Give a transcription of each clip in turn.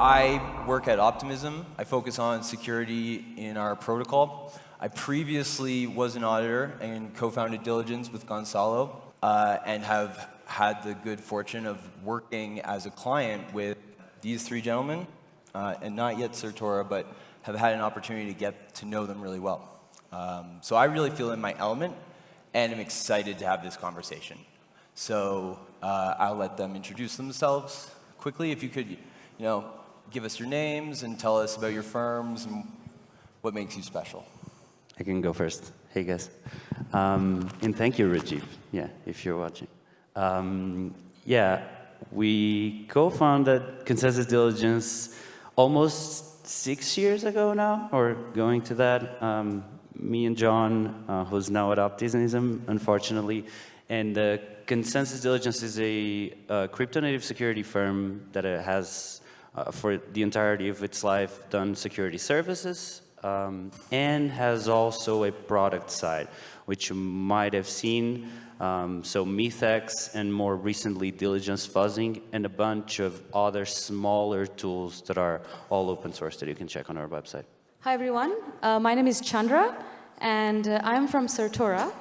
I work at Optimism. I focus on security in our protocol. I previously was an auditor and co-founded Diligence with Gonçalo uh, and have had the good fortune of working as a client with these three gentlemen, uh, and not yet Certora, but have had an opportunity to get to know them really well. Um, so I really feel in my element and I'm excited to have this conversation. So uh, I'll let them introduce themselves quickly. If you could, you know, give us your names and tell us about your firms and what makes you special. I can go first. Hey, guys. Um, and thank you, Rajiv, yeah, if you're watching. Um, yeah, we co-founded ConsenSys Diligence almost six years ago now, or going to that. Um, me and John, uh, who's now at Optimism, unfortunately. And uh, ConsenSys Diligence is a, crypto-native security firm that has uh, for the entirety of its life done security services um, and has also a product side, which you might have seen. Um, so MythX and more recently Diligence Fuzzing and a bunch of other smaller tools that are all open source that you can check on our website. Hi everyone, uh, my name is Chandra and uh, I'm from Certora.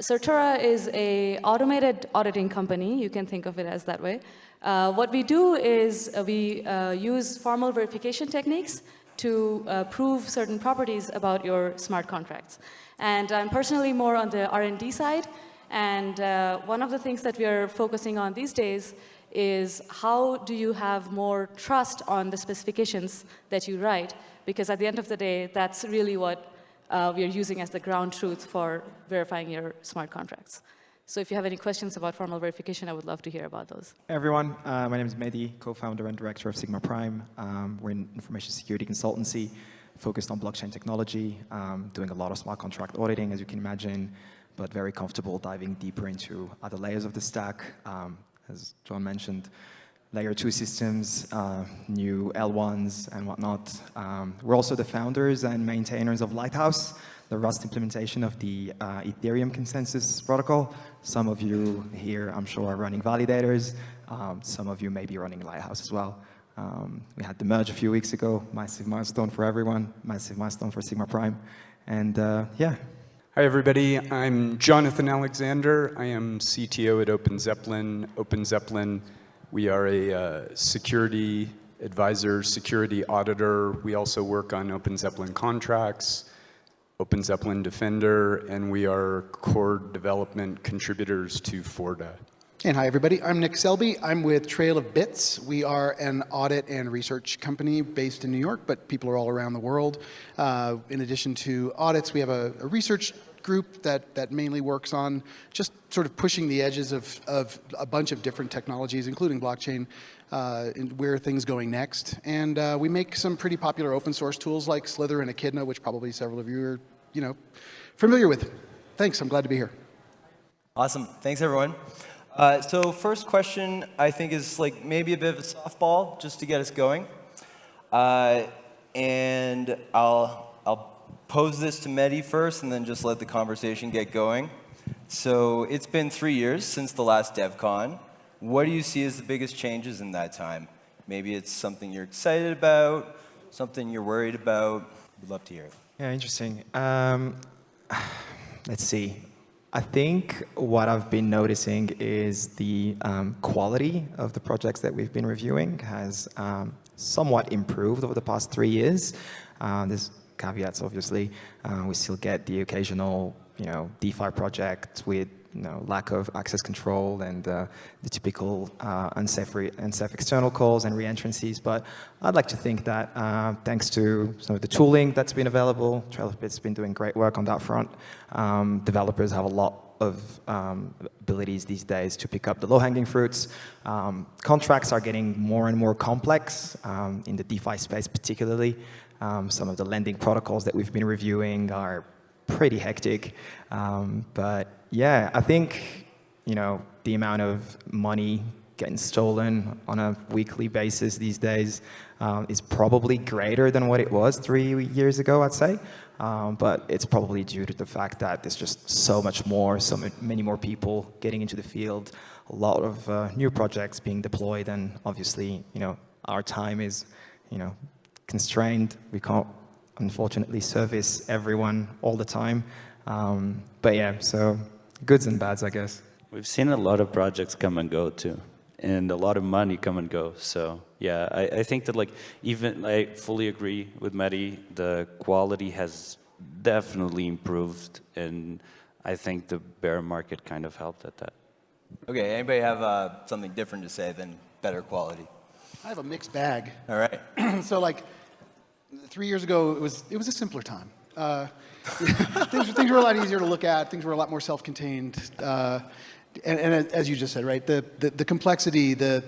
Certora is a automated auditing company, you can think of it as that way. Uh, what we do is uh, we uh, use formal verification techniques to uh, prove certain properties about your smart contracts. And I'm personally more on the R&D side, and one of the things that we are focusing on these days is how do you have more trust on the specifications that you write, because at the end of the day, that's really what uh, we are using as the ground truth for verifying your smart contracts. So if you have any questions about formal verification, I would love to hear about those. Hey everyone, uh, my name is Mehdi, co-founder and director of Sigma Prime. Um, we're an information security consultancy focused on blockchain technology, um, doing a lot of smart contract auditing, as you can imagine, but very comfortable diving deeper into other layers of the stack. Um, as John mentioned, layer two systems, uh, new L1s and whatnot. Um, we're also the founders and maintainers of Lighthouse, the Rust implementation of the uh, Ethereum consensus protocol. Some of you here, I'm sure, are running validators. Um, some of you may be running Lighthouse as well. Um, we had the merge a few weeks ago, massive milestone for everyone, massive milestone for Sigma Prime. And uh, yeah. Hi, everybody. I'm Jonathan Alexander. I am CTO at Open Zeppelin. Open Zeppelin, we are a uh, security advisor, security auditor. We also work on Open Zeppelin contracts. Open Zeppelin Defender, and we are core development contributors to Forta. And hi, everybody. I'm Nick Selby. I'm with Trail of Bits. We are an audit and research company based in New York, but people are all around the world. Uh, in addition to audits, we have a, a, research group that, that mainly works on just sort of pushing the edges of, of a bunch of different technologies, including blockchain, uh, where things going next. And uh, we make some pretty popular open source tools like Slither and Echidna, which probably several of you are, you know, familiar with. Thanks, I'm glad to be here. Awesome, thanks everyone. Uh, so first question, I think is like maybe a bit of a softball just to get us going. Uh, and I'll, I'll pose this to Mehdi first and then just let the conversation get going. So it's been three years since the last DevCon. What do you see as the biggest changes in that time? Maybe it's something you're excited about, something you're worried about. We'd love to hear it. Yeah, interesting. Um, let's see. I think what I've been noticing is the um, quality of the projects that we've been reviewing has um, somewhat improved over the past three years. Uh, there's caveats, obviously. Uh, we still get the occasional, you know, DeFi project with you know, lack of access control and uh, the typical uh, unsafe, unsafe external calls and reentrancies. But I'd like to think that uh, thanks to some of the tooling that's been available, Trail of Bits has been doing great work on that front. Um, developers have a lot of um, abilities these days to pick up the low-hanging fruits. Um, contracts are getting more and more complex um, in the DeFi space particularly. Um, some of the lending protocols that we've been reviewing are pretty hectic. Um, but yeah, I think, you know, the amount of money getting stolen on a weekly basis these days um, is probably greater than what it was three years ago, I'd say. Um, but it's probably due to the fact that there's just so much more, so many more people getting into the field, a lot of uh, new projects being deployed, and obviously, you know, our time is, you know, constrained. We can't, unfortunately, service everyone all the time. Um, but yeah, so goods and bads, I guess. We've seen a lot of projects come and go too, and a lot of money come and go. So yeah, I, I think that like even I fully agree with Mehdi. The quality has definitely improved, and I think the bear market kind of helped at that. Okay, anybody have uh, something different to say than better quality? I have a mixed bag. All right. so like three years ago, it was, it was a simpler time. Uh, things, things were a lot easier to look at. Things were a lot more self-contained. Uh, and, and, as you just said, right, the, the, the, complexity, the,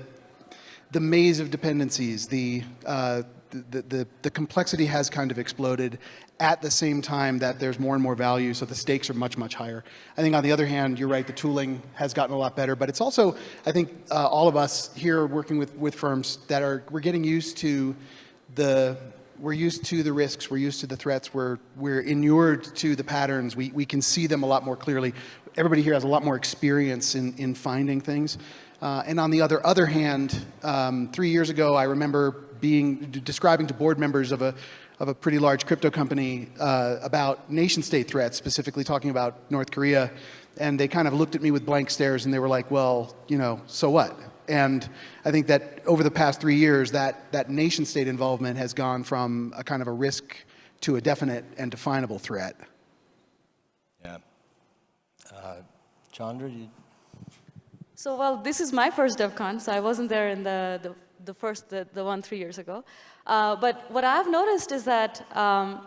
the maze of dependencies, the, uh, the, the, the complexity has kind of exploded at the same time that there's more and more value, so the stakes are much, much higher. I think on the other hand, you're right, the tooling has gotten a lot better, but it's also, I think uh, all of us here working with, with firms that are, we're getting used to the, we're used to the risks, we're used to the threats, we're, we're inured to the patterns, we, we can see them a lot more clearly. Everybody here has a lot more experience in, in finding things. Uh, and on the other, other hand, um, three years ago, I remember being describing to board members of a, of a pretty large crypto company uh, about nation state threats, specifically talking about North Korea. And they kind of looked at me with blank stares and they were like, well, you know, so what? And I think that over the past three years, that, that nation state involvement has gone from a kind of a risk to a definite and definable threat. Yeah. Uh, Chandra, you... So, well, this is my first DevCon, so I wasn't there in the, the, the first, the, the one three years ago. Uh, but what I've noticed is that um,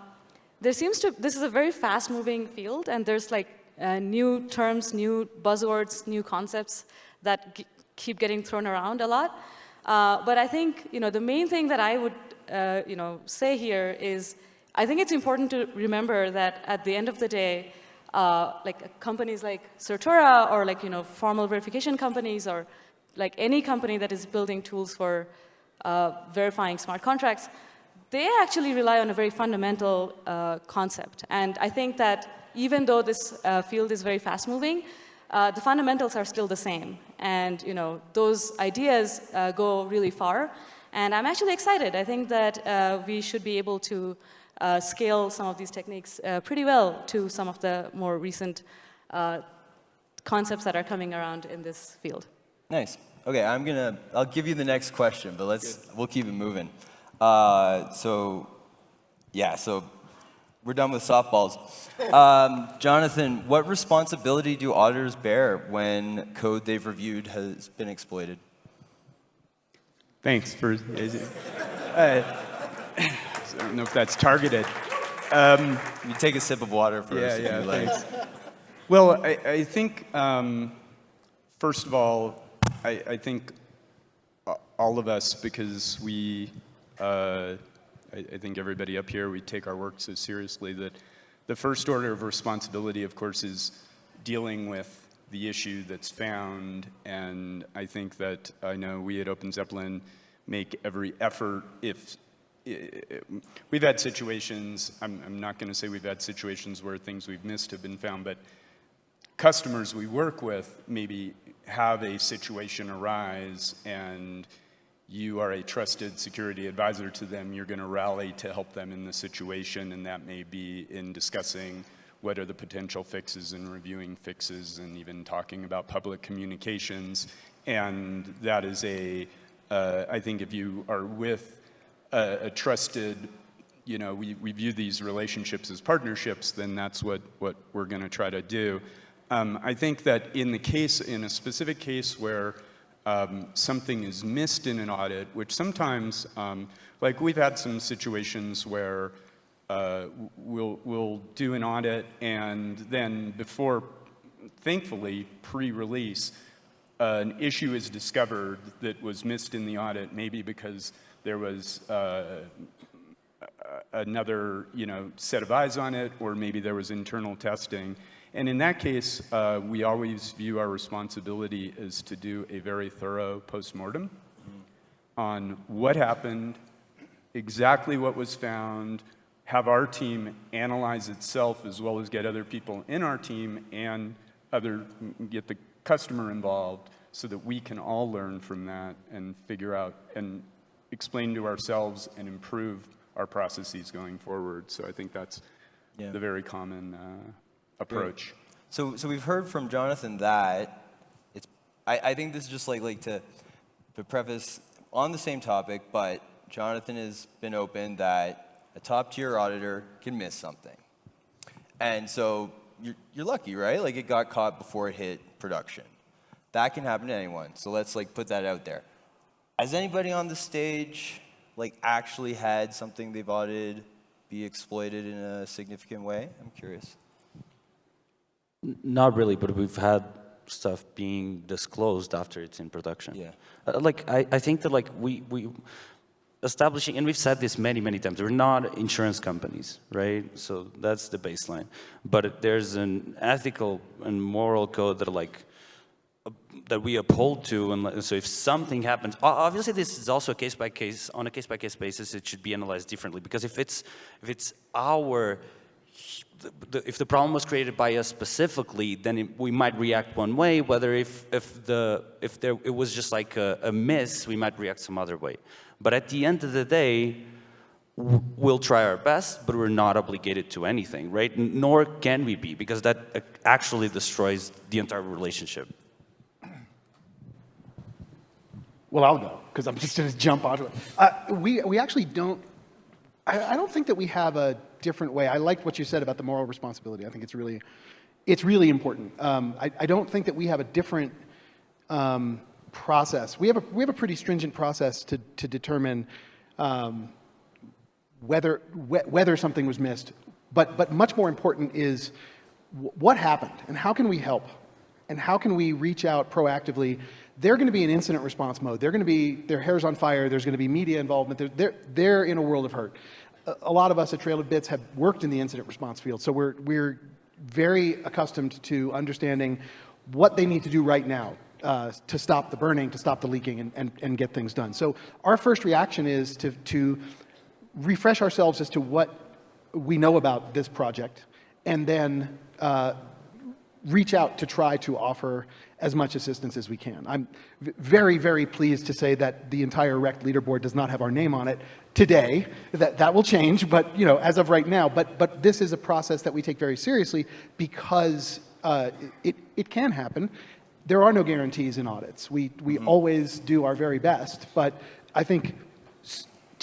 there seems to, this is a very fast moving field and there's like uh, new terms, new buzzwords, new concepts that keep getting thrown around a lot. Uh, but I think you know the main thing that I would uh, you know say here is I think it's important to remember that at the end of the day, uh, like companies like Certora or like you know formal verification companies or like any company that is building tools for uh, verifying smart contracts, they actually rely on a very fundamental uh, concept. And I think that even though this uh, field is very fast moving, uh, the fundamentals are still the same. And you know, those ideas uh, go really far. And I'm actually excited. I think that uh, we should be able to uh, scale some of these techniques uh, pretty well to some of the more recent uh, concepts that are coming around in this field. Nice. Okay, I'm gonna, I'll give you the next question, but let's, we'll keep it moving. so, yeah, so we're done with softballs. Um, Jonathan, what responsibility do auditors bear when code they've reviewed has been exploited? Thanks for. Uh, I don't know if that's targeted. Um, you take a sip of water first. Yeah, yeah, thanks. Well, I, I think, um, first of all, I, I, think all of us, because we uh, I, I, think everybody up here, we take our work so seriously that the first order of responsibility, of course, is dealing with the issue that's found. And I think that I know we at Open Zeppelin make every effort if we've had situations, I'm, I'm not going to say we've had situations where things we've missed have been found, but customers we work with maybe have a situation arise and you are a trusted security advisor to them, you're going to rally to help them in the situation, and that may be in discussing what are the potential fixes and reviewing fixes and even talking about public communications. And that is a, uh, I think if you are with a, a trusted, you know, we, we view these relationships as partnerships, then that's what, what we're going to try to do. Um, I think that in the case, in a specific case where um, something is missed in an audit, which sometimes, um, like we've had some situations where uh, we'll, we'll do an audit and then before, thankfully, pre-release, uh, an issue is discovered that was missed in the audit, maybe because there was uh, another you know, set of eyes on it, or maybe there was internal testing. And in that case, uh, we always view our responsibility as to do a very thorough postmortem on what happened, exactly what was found, have our team analyze itself as well as get other people in our team and other, get the customer involved so that we can all learn from that and figure out and explain to ourselves and improve our processes going forward. So I think that's Yeah. the very common uh, approach. So, so we've heard from Jonathan that it's. I, I think this is just like like to, to preface on the same topic, but Jonathan has been open that a top tier auditor can miss something, and so you're, you're lucky, right? Like it got caught before it hit production. That can happen to anyone. So let's like put that out there. Has anybody on the stage like actually had something they've audited be exploited in a significant way? I'm curious. Not really, but we've had stuff being disclosed after it's in production. Yeah. Uh, like I, I think that like we we establishing and we've said this many many times. We're not insurance companies, right? So that's the baseline. But there's an ethical and moral code that like uh, that we uphold to, and so if something happens, obviously this is also a case by case, on a case by case basis, it should be analyzed differently. Because if it's if it's our the, if the problem was created by us specifically, then it, we might react one way. Whether if if the if there it was just like a, a miss, we might react some other way. But at the end of the day, we'll try our best, but we're not obligated to anything, right? Nor can we be, because that uh, actually destroys the entire relationship. Well, I'll go because I'm just going to jump onto it. Uh, we, we actually don't, I, I don't think that we have a different way. I liked what you said about the moral responsibility. I think it's really, it's really important. Um, I, I don't think that we have a different um, process. We have a, we have a pretty stringent process to, to determine um, whether, whe- whether something was missed. But, but much more important is what happened and how can we help? And how can we reach out proactively? They're going to be in incident response mode. They're going to be, their hair's on fire. There's going to be media involvement. They're, they're, they're in a world of hurt. A, lot of us at Trail of Bits have worked in the incident response field. So we're, we're very accustomed to understanding what they need to do right now uh, to stop the burning, to stop the leaking, and, and, and get things done. So our first reaction is to, to refresh ourselves as to what we know about this project, and then uh, reach out to try to offer as much assistance as we can. I'm very, very pleased to say that the entire Rekt leaderboard does not have our name on it today. That, that will change, but you know, as of right now. But, but this is a process that we take very seriously because uh, it, it can happen. There are no guarantees in audits. We, we always do our very best, but I think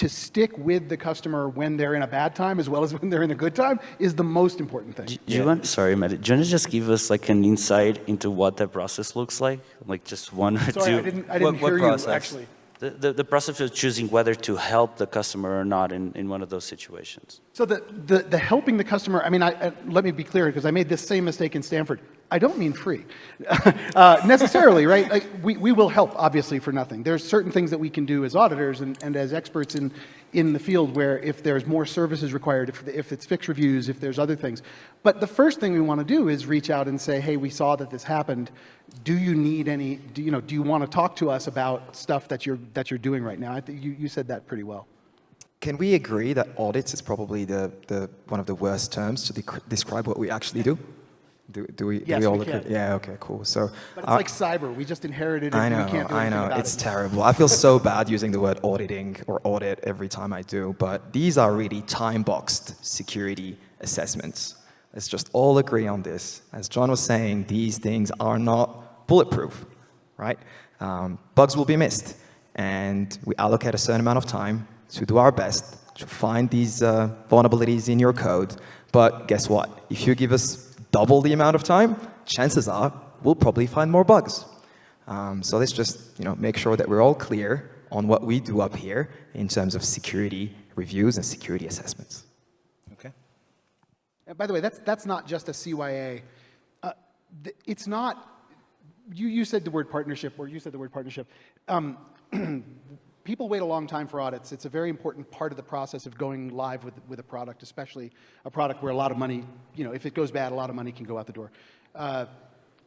to stick with the customer when they're in a bad time as well as when they're in a good time is the most important thing. Do you want, sorry, Matt, do you want to just give us like an insight into what that process looks like? Like just one or Sorry, two? I didn't, I didn't What- what hear process? you actually. The, the, process of choosing whether to help the customer or not in, in one of those situations. So the, the, the helping the customer, I mean, I, I, let me be clear because I made this same mistake in Stanford. I don't mean free uh, necessarily, right? Like we, we will help obviously for nothing. There's certain things that we can do as auditors and, and as experts in, in the field where if there's more services required, if, if it's fixed reviews, if there's other things. But the first thing we want to do is reach out and say, hey, we saw that this happened. Do you need any, do you know, do you want to talk to us about stuff that you're, that you're doing right now? I think you, you said that pretty well. Can we agree that audits is probably the, the, one of the worst terms to dec- describe what we actually do? Do, do we, do Yes, we all we agree? can. Yeah, okay, cool. So But it's uh, like cyber. We just inherited it I and know, we can't do I know, it's it. terrible. I feel so bad using the word auditing or audit every time I do, but these are really time-boxed security assessments. Let's just all agree on this. As John was saying, these things are not bulletproof, right? Um, bugs will be missed, and we allocate a certain amount of time to do our best to find these uh, vulnerabilities in your code. But guess what? If you give us double the amount of time, chances are we'll probably find more bugs. Um, so let's just you know, make sure that we're all clear on what we do up here in terms of security reviews and security assessments. Okay. And by the way, that's, that's not just a CYA. Uh, it's not, you, you said the word partnership, or you said the word partnership. Um, people wait a long time for audits. It's a very important part of the process of going live with, with a product, especially a product where a lot of money, you know, if it goes bad, a lot of money can go out the door. Uh,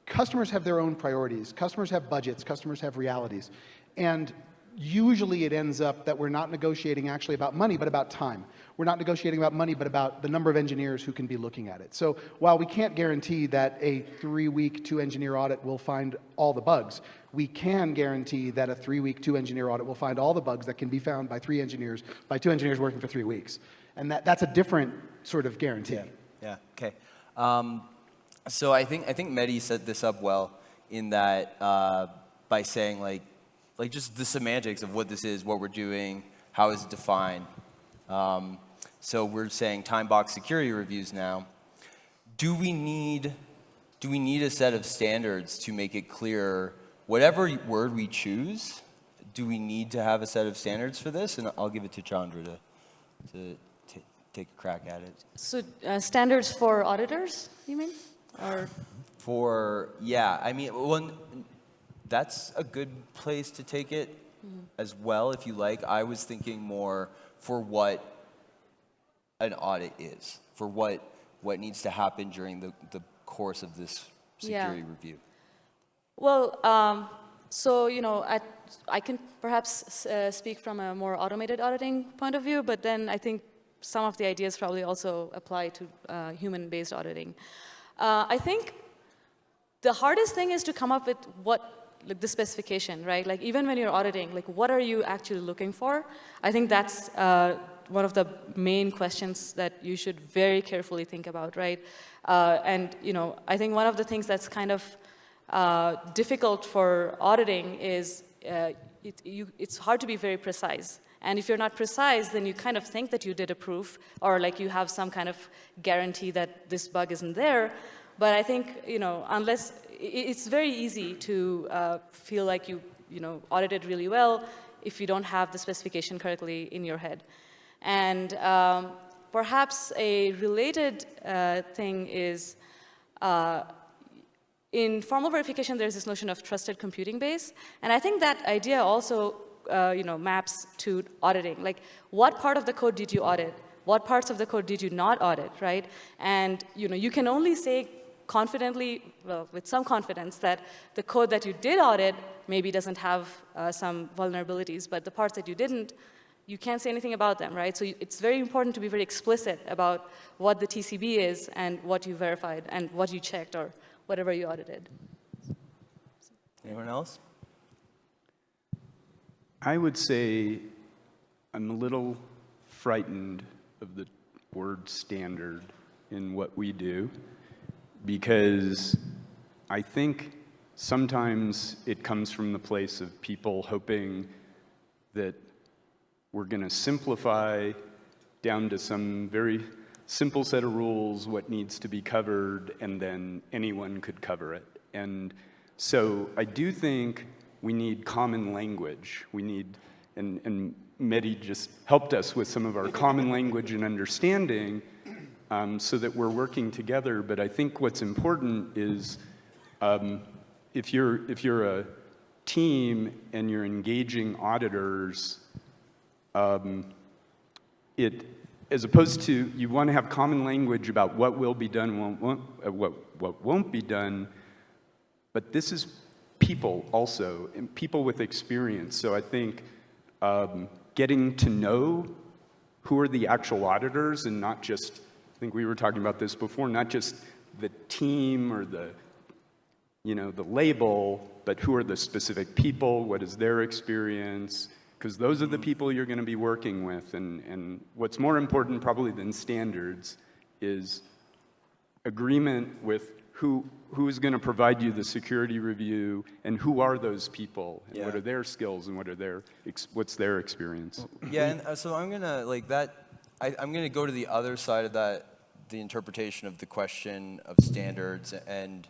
customers have their own priorities. Customers have budgets. Customers have realities. And usually it ends up that we're not negotiating actually about money, but about time. We're not negotiating about money, but about the number of engineers who can be looking at it. So while we can't guarantee that a three-week, two-engineer audit will find all the bugs, we can guarantee that a three-week, two-engineer audit will find all the bugs that can be found by three engineers, by two engineers working for three weeks. And that, that's a different sort of guarantee. Yeah. Yeah. Okay. Um, so I think I think Mehdi set this up well in that uh, by saying like like just the semantics of what this is, what we're doing, how is it defined. Um, so we're saying time box security reviews now. Do we need do we need a set of standards to make it clear whatever word we choose? Do we need to have a set of standards for this? And I'll give it to Chandra to to take a crack at it. So uh, standards for auditors, you mean? Or For, yeah, I mean, well, that's a good place to take it as well, if you like. I was thinking more for what an audit is, for what, what needs to happen during the, the course of this Yeah. security review. Well, um, so, you know, I, I can perhaps uh, speak from a more automated auditing point of view, but then I think some of the ideas probably also apply to uh, human-based auditing. Uh, I think the hardest thing is to come up with what like the specification, right? Like even when you're auditing, like what are you actually looking for? I think that's uh, one of the main questions that you should very carefully think about, right? Uh, and you know, I think one of the things that's kind of uh, difficult for auditing is uh, it, you, it's hard to be very precise. And if you're not precise, then you kind of think that you did a proof or like you have some kind of guarantee that this bug isn't there. But I think, you know, unless, it's very easy to uh, feel like you, you know, audited really well if you don't have the specification correctly in your head. And um, perhaps a related uh, thing is uh, in formal verification, there's this notion of trusted computing base. And I think that idea also uh, you know, maps to auditing. Like, what part of the code did you audit? What parts of the code did you not audit, right? And you know, you can only say confidently, well, with some confidence, that the code that you did audit maybe doesn't have uh, some vulnerabilities, but the parts that you didn't, you can't say anything about them, right? So it's very important to be very explicit about what the TCB is and what you verified and what you checked or whatever you audited. Anyone else? I would say I'm a little frightened of the word standard in what we do because I think sometimes it comes from the place of people hoping that we're going to simplify down to some very simple set of rules what needs to be covered and then anyone could cover it. And so I do think we need common language. We need, and, and Mehdi just helped us with some of our common language and understanding um, so that we're working together. But I think what's important is um, if, you're, if you're a team and you're engaging auditors, um, it, as opposed to you want to have common language about what will be done, won't, won't, uh, what, what won't be done, but this is people also, and people with experience. So I think um, getting to know who are the actual auditors and not just, think we were talking about this before, not just the team or the, you know, the label, but who are the specific people, what is their experience, because those are the people you're going to be working with. And, and what's more important probably than standards is agreement with who, who's going to provide you the security review and who are those people and what are their skills and what are their, ex- what's their experience. Yeah, and uh, so I'm gonna like that. I, I'm gonna go to the other side of that, the interpretation of the question of standards, and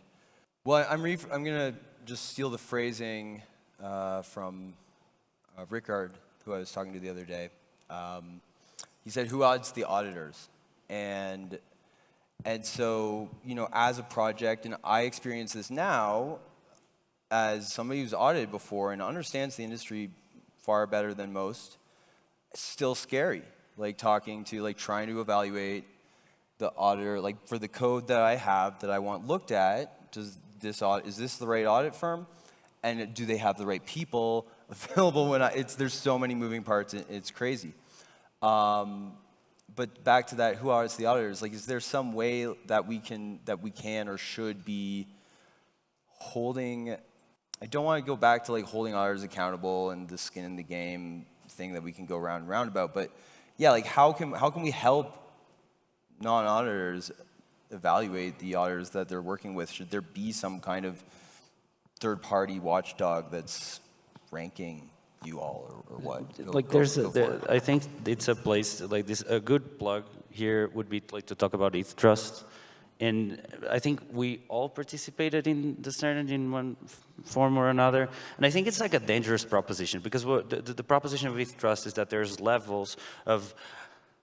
well, I'm I'm gonna just steal the phrasing uh, from uh, Rickard, who I was talking to the other day. Um, he said, "Who audits the auditors?" And and so you know, as a project, and I experience this now as somebody who's audited before and understands the industry far better than most. It's still scary, like talking to, like trying to evaluate the auditor, like for the code that I have that I want looked at, does this audit, is this the right audit firm? And do they have the right people available when I, it's, there's so many moving parts, it's crazy. Um, but back to that, who audits the auditors? Like, is there some way that we can, that we can or should be holding, I don't want to go back to like holding auditors accountable and the skin in the game thing that we can go round and round about, but yeah, like how can, how can we help non-auditors evaluate the auditors that they're working with? Should there be some kind of third-party watchdog that's ranking you all or, or what? Go- like go- there's, a, go there. I think it's a place like this. A good plug here would be like to talk about ETH Trust, and I think we all participated in the standard in one form or another. And I think it's like a dangerous proposition because what the, the, the proposition of ETH Trust is that there's levels of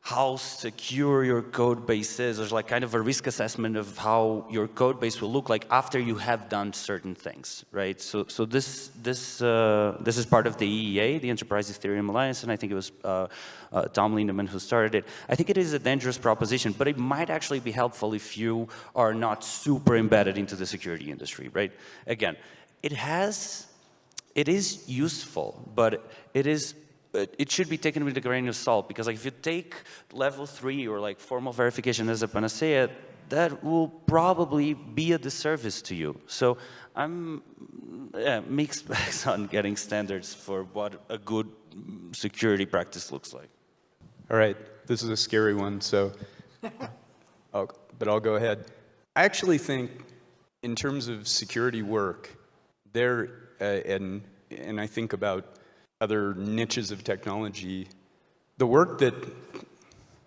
how secure your code base is. There's like kind of a risk assessment of how your code base will look like after you have done certain things, right? So, so this this uh, this is part of the EEA, the Enterprise Ethereum Alliance, and I think it was uh, uh, Tom Lindemann who started it. I think it is a dangerous proposition, but it might actually be helpful if you are not super embedded into the security industry, right? Again, it has it is useful, but it is it should be taken with a grain of salt because like if you take level three or like formal verification as a panacea, that will probably be a disservice to you. So I'm yeah, mixed bags on getting standards for what a good mm, security practice looks like. All right, this is a scary one, so, I'll, but I'll go ahead. I actually think, in terms of security work, there, uh, and, and I think about other niches of technology, the work that,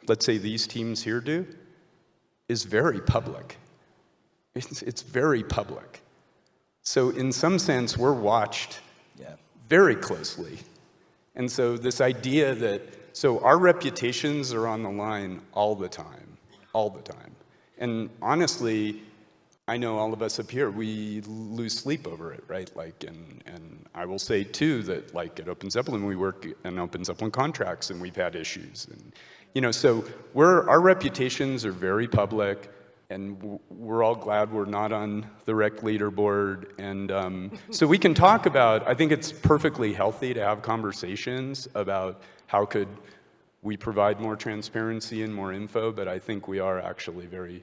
let's say, these teams here do is very public. It's, it's very public. So, in some sense, we're watched Yeah. very closely. And so this idea that, so our reputations are on the line all the time, all the time. And honestly, I know all of us up here, we lose sleep over it, right? Like, and, and I will say too that like at Open Zeppelin, we work in Open Zeppelin contracts and we've had issues. And, you know, so we're, our reputations are very public and we're all glad we're not on the Rekt leaderboard. And um, so we can talk about, I think it's perfectly healthy to have conversations about how could we provide more transparency and more info, but I think we are actually very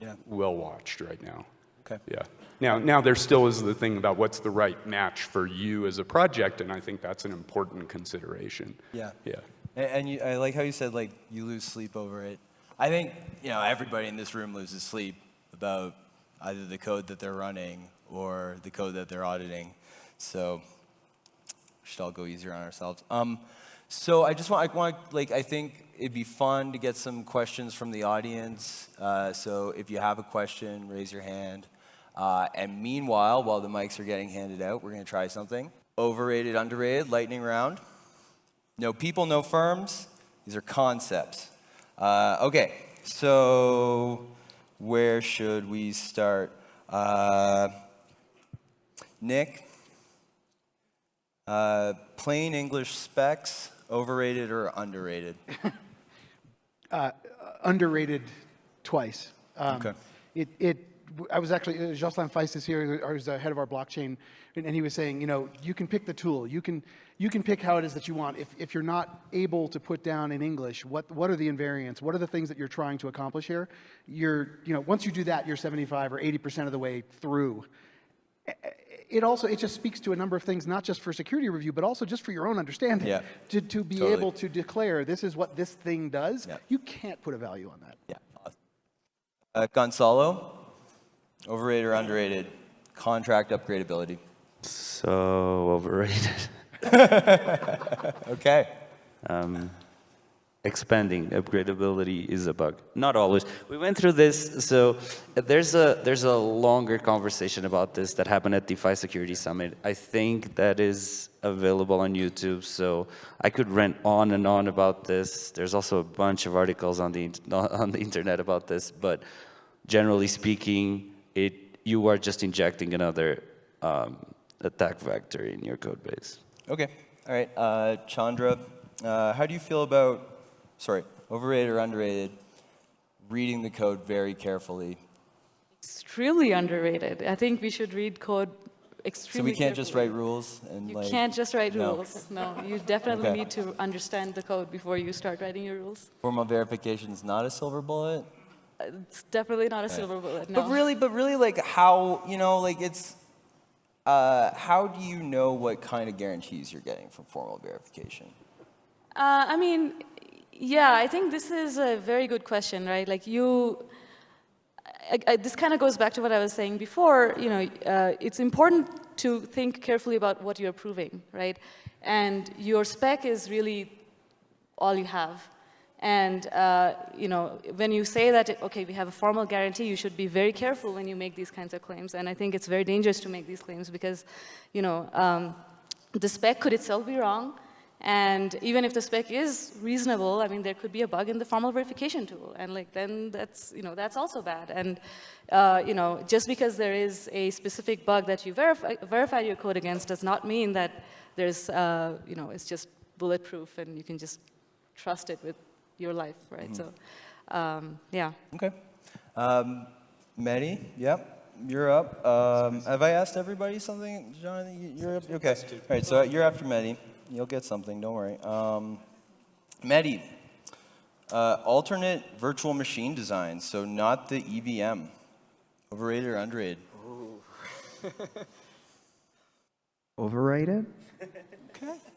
Yeah. well watched right now. Okay. Yeah. Now, now there still is the thing about what's the right match for you as a project, and I think that's an important consideration. Yeah. Yeah. And, and you, I like how you said like you lose sleep over it. I think you know everybody in this room loses sleep about either the code that they're running or the code that they're auditing. So we should all go easier on ourselves. Um, so I just want I want like I think it'd be fun to get some questions from the audience. Uh, so if you have a question, raise your hand. Uh, and meanwhile, while the mics are getting handed out, we're going to try something. Overrated, underrated, lightning round. No people, no firms. These are concepts. Uh, okay, so where should we start? Uh, Nick, uh, plain English specs, overrated or underrated? underrated twice. Um, Okay. It, it, I was actually, uh, Josselin Feist is here, who's the head of our blockchain, and, and he was saying, you know, you can pick the tool, you can, you can pick how it is that you want. If, if you're not able to put down in English, what, what are the invariants? What are the things that you're trying to accomplish here? You're, you know, once you do that, you're 75 or 80% of the way through. It also, it just speaks to a number of things, not just for security review, but also just for your own understanding. Yeah. To, to be Totally. able to declare, this is what this thing does, Yeah. you can't put a value on that. Yeah. Uh, Gonçalo, overrated or underrated? Contract upgradability. So overrated. Okay. um, expanding upgradability is a bug. Not always. We went through this, so there's a there's a longer conversation about this that happened at DeFi Security Summit. I think that is available on YouTube, so I could rant on and on about this. There's also a bunch of articles on the on the internet about this, but generally speaking, it you are just injecting another um, attack vector in your code base. Okay. All right, uh, Chandra, uh, how do you feel about, sorry, overrated or underrated, reading the code very carefully? Extremely underrated. I think we should read code So we can't just write rules and You like. can't just write no. rules. No, you definitely Okay. need to understand the code before you start writing your rules. Formal verification is not a silver bullet. It's definitely not a silver bullet. No. But really, but really, like how you know, like it's. Uh, how do you know what kind of guarantees you're getting from formal verification? Uh, I mean, yeah, I think this is a very good question, right? Like you, I, I, this kind of goes back to what I was saying before. You know, uh, it's important to think carefully about what you're proving, right? And your spec is really all you have. And uh, you know, when you say that, okay, we have a formal guarantee, you should be very careful when you make these kinds of claims. And I think it's very dangerous to make these claims because, you know, um, the spec could itself be wrong. And even if the spec is reasonable, I mean, there could be a bug in the formal verification tool, and like then that's you know that's also bad. And uh, you know, just because there is a specific bug that you verify verify your code against does not mean that there's uh, you know it's just bulletproof and you can just trust it with your life, right? So, um, yeah. Okay. Um, Mehdi, yep, you're up. Um, have I asked everybody something, Jonathan? You- You're up. Okay. All right. So you're after Mehdi. You'll get something. Don't worry. Um, Mehdi, uh, alternate virtual machine design. So not the EVM. Overrated or underrated? Overrated?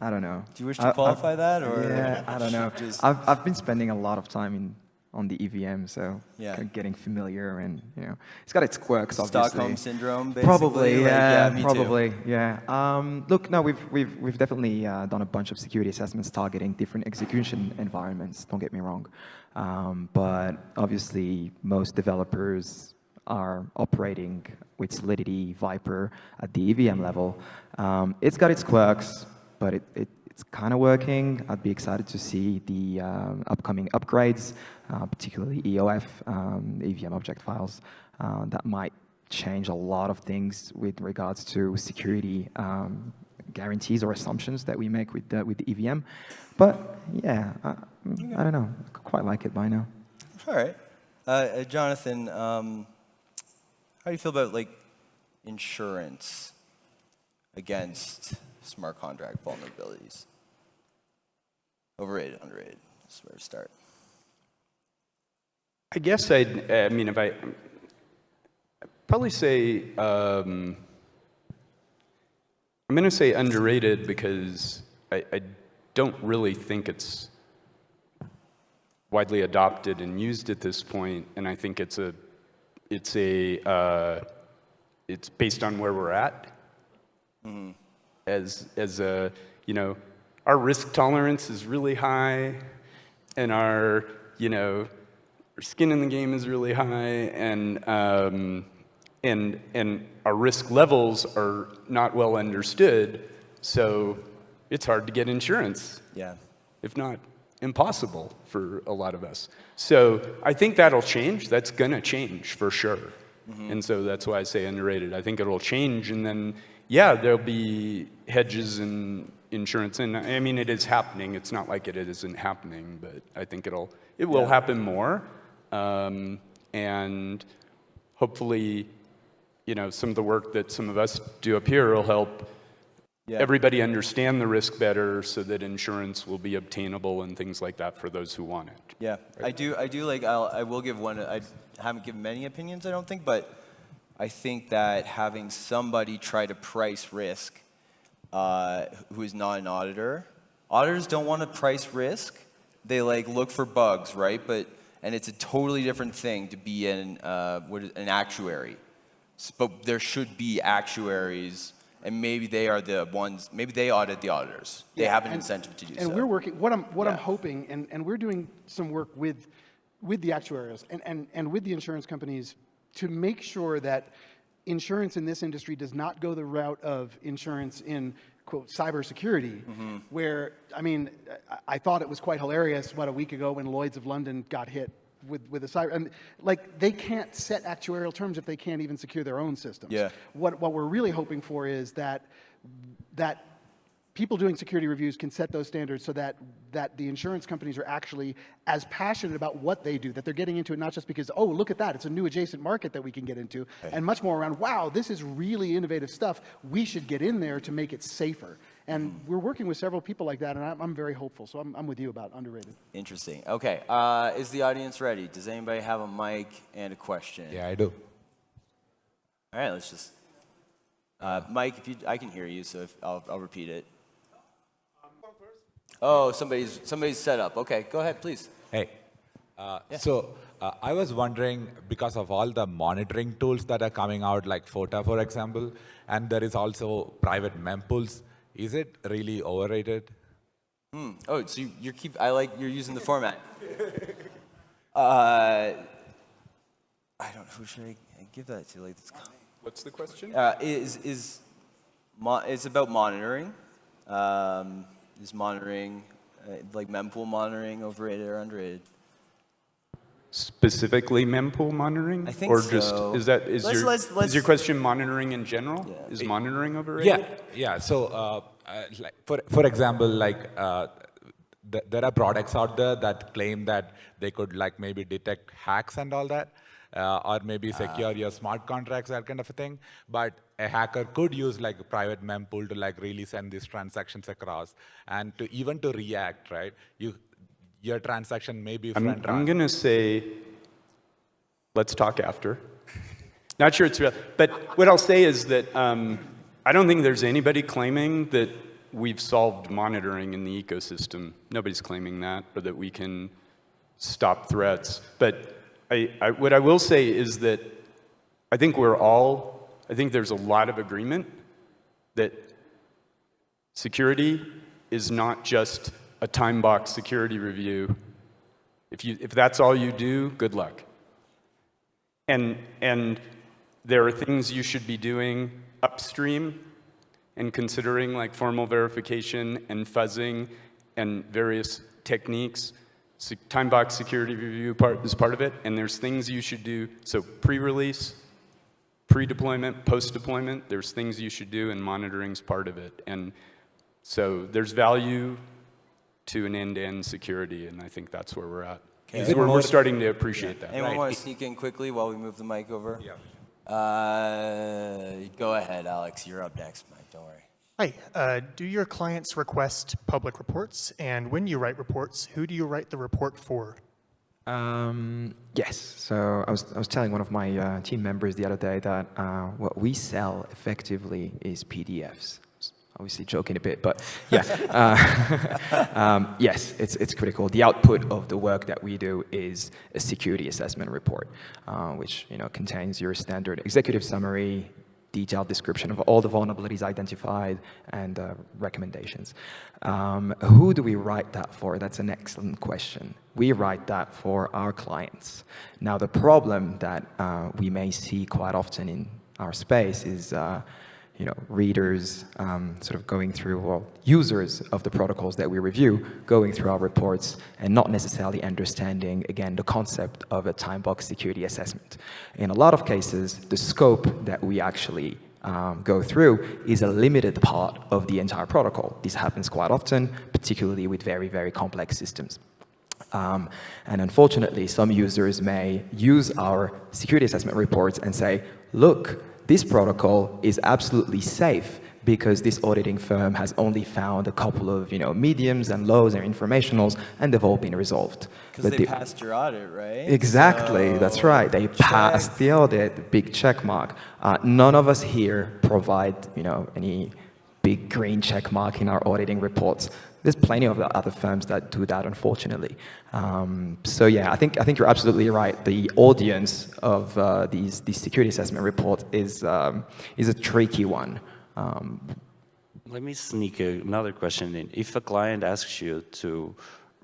I don't know. Do you wish I- to I've- qualify that, or Yeah, I don't know. Just- I've, I've been spending a lot of time in on the EVM, so Yeah. getting familiar and, you know, it's got its quirks, obviously. Stockholm syndrome? Basically? Probably, Like, yeah, too. probably, yeah. Um, look, no, we've, we've, we've definitely uh, done a bunch of security assessments targeting different execution environments, don't get me wrong. Um, but obviously, most developers are operating with Solidity, Vyper at the EVM level. Um, it's got its quirks, but it, it, it's kind of working. I'd be excited to see the um, upcoming upgrades, uh, particularly EOF, um, EVM object files, uh, that might change a lot of things with regards to security um, guarantees or assumptions that we make with the, with the EVM. But yeah, I, I don't know. I quite like it by now. All right. Uh, uh, Jonathan, um, how do you feel about like insurance against smart contract vulnerabilities? Overrated, underrated. That's where to start. I guess I'd, I mean, if I, I'd probably say, um, I'm going to say underrated because I, I don't really think it's widely adopted and used at this point, and I think it's a, it's a, uh, it's based on where we're at. As, as a, you know, our risk tolerance is really high, and our, you know, our skin in the game is really high, and um, and and our risk levels are not well understood. So it's hard to get insurance, Yeah. if not impossible for a lot of us. So I think that'll change. That's gonna change for sure. And so that's why I say underrated. I think it'll change, and then yeah, there'll be hedges and insurance. And I mean, it is happening. It's not like it isn't happening, but I think it'll it will happen more. Um, and hopefully, you know, some of the work that some of us do up here will help Yeah. everybody understand the risk better so that insurance will be obtainable and things like that for those who want it. Yeah, I do. I do like. I'll, I will give one. I haven't given many opinions. I don't think, but I think that having somebody try to price risk, uh, who is not an auditor, auditors don't want to price risk. They like look for bugs, right? But and it's a totally different thing to be an uh, what is, an actuary. But there should be actuaries, and maybe they are the ones. Maybe they audit the auditors. They Yeah, have an and- incentive to do And so. And we're working, what I'm, what I'm hoping, and, and we're doing some work with, with the actuaries and, and, and with the insurance companies to make sure that insurance in this industry does not go the route of insurance in quote cybersecurity, Mm-hmm. where I mean, I, I thought it was quite hilarious about a week ago when Lloyd's of London got hit with with a cyber and like they can't set actuarial terms if they can't even secure their own systems. Yeah. What what we're really hoping for is that that people doing security reviews can set those standards so that, that the insurance companies are actually as passionate about what they do, that they're getting into it not just because, oh, look at that, it's a new adjacent market that we can get into, and much more around, wow, this is really innovative stuff, we should get in there to make it safer. And we're working with several people like that, and I'm, I'm very hopeful, so I'm, I'm with you about underrated. Interesting. Okay, uh, is the audience ready? Does anybody have a mic and a question? Yeah, I do. All right, let's just. Uh, Mike, if you, I can hear you, so if, I'll, I'll repeat it. Oh, somebody's somebody's set up. Okay, go ahead, please. Hey. Uh, So uh, I was wondering, because of all the monitoring tools that are coming out, like Forta, for example, and there is also private mempools, is it really overrated? Hmm. Oh, so you, you're keep. I like you're using the format. Uh, I don't. Know who should I give that to? Like, What's the question? uh, is is mo- it's about monitoring. Um, is monitoring uh, like mempool monitoring overrated or underrated? Specifically mempool monitoring? I think Or just, is that, is Let's- your, let's- let's- is your question monitoring in general? Yeah. Is monitoring overrated? Yeah, yeah. So, uh, uh, like for for example, like uh, th there are products out there that claim that they could like maybe detect hacks and all that, uh, or maybe secure your smart contracts, that kind of a thing. But a hacker could use like a private mempool to like really send these transactions across, and to even to react, right? You your transaction may be I'm, I'm going to say, let's talk after. Not sure it's real. But what I'll say is that um, I don't think there's anybody claiming that we've solved monitoring in the ecosystem. Nobody's claiming that, or that we can stop threats. But I, I, what I will say is that I think we're all, I think there's a lot of agreement that security is not just a time box security review. If, you, if that's all you do, good luck. And, and there are things you should be doing upstream and considering like formal verification and fuzzing and various techniques. Se- time box security review part is part of it. And there's things you should do. So pre-release, pre-deployment, post-deployment, there's things you should do and monitoring's part of it. And so there's value to an end-to-end security, and I think that's where we're at. Is We're, we're starting to appreciate that. Anyone Right. want to sneak in quickly while we move the mic over? Yeah. Uh, go ahead, Alex. You're up next, Mike. Don't worry. Hi, uh, do your clients request public reports? And when you write reports, who do you write the report for? Um, yes. So I was, I was telling one of my uh, team members the other day that uh, what we sell effectively is PDFs. Obviously joking a bit, but yeah. Uh, um, yes, it's, it's critical. The output of the work that we do is a security assessment report, uh, which you know contains your standard executive summary, detailed description of all the vulnerabilities identified and uh, recommendations. Um, who do we write that for? That's an excellent question. We write that for our clients. Now, the problem that uh, we may see quite often in our space is uh, you know, readers um, sort of going through, well, users of the protocols that we review, going through our reports and not necessarily understanding, again, the concept of a time box security assessment. In a lot of cases, the scope that we actually um, go through is a limited part of the entire protocol. This happens quite often, particularly with very, very complex systems. Um, and unfortunately, some users may use our security assessment reports and say, look, this protocol is absolutely safe because this auditing firm has only found a couple of you know, mediums and lows and informationals, and they've all been resolved. Because they the- passed your audit, right? Exactly, that's right. They passed the audit, big check mark. Uh, none of us here provide, you know, any big green check mark in our auditing reports. There's plenty of other firms that do that, unfortunately. Um, so yeah, I think I think you're absolutely right. The audience of uh, these these security assessment reports is um, is a tricky one. Um, Let me sneak another question in. If a client asks you to